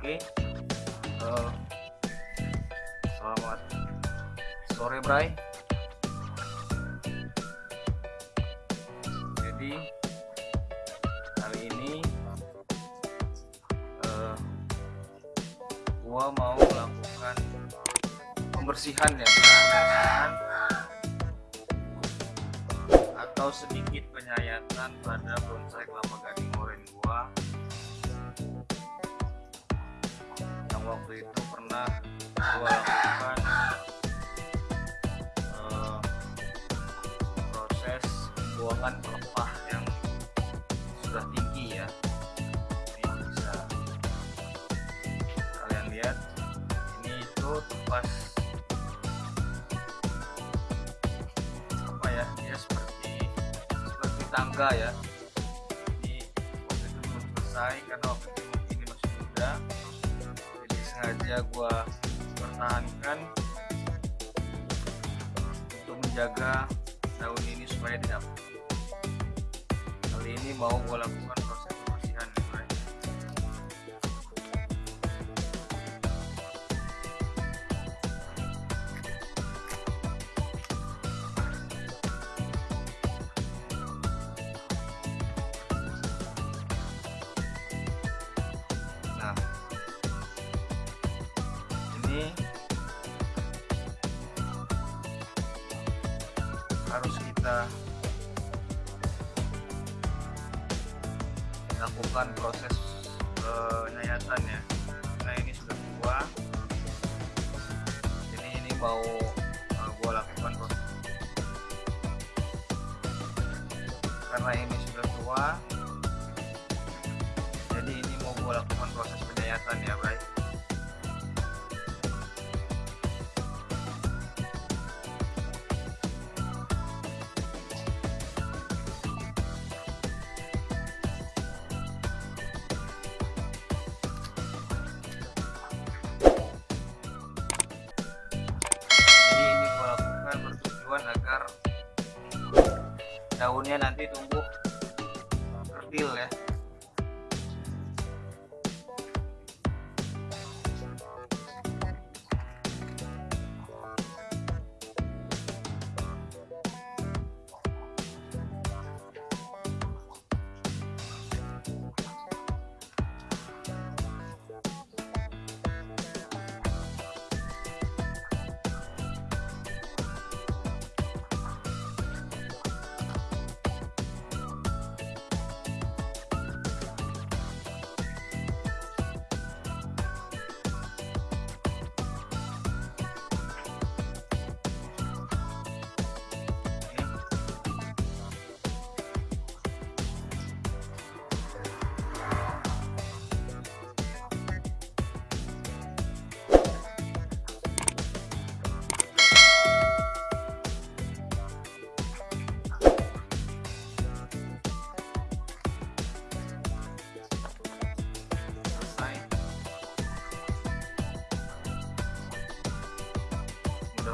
Oke. Uh, selamat sore, Bray. Jadi kali ini uh, gua mau melakukan pembersihan ya, pembersihan atau sedikit penyayatan pada bonsai kelapa gading oren gua waktu itu pernah gua lakukan eh, proses pembuangan pelepah yang sudah tinggi ya. Ini bisa kalian lihat. Ini itu tepas apa ya? Dia seperti seperti tangga ya. Jadi waktu itu belum selesai karena waktu itu sengaja gua pertahankan untuk menjaga daun ini supaya tidak. Kali ini mau gua lakukan kita lakukan proses penyayatan ya. Nah ini sudah tua, jadi ini mau uh, gua lakukan proses. Karena ini sudah tua jadi ini mau gue lakukan proses penyayatan ya Bray daunnya nanti tumbuh kerdil ya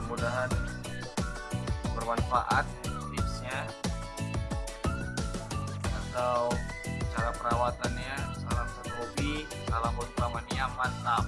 mudah-mudahan bermanfaat tipsnya atau cara perawatannya. Salam satu hobi salam buat mania mantap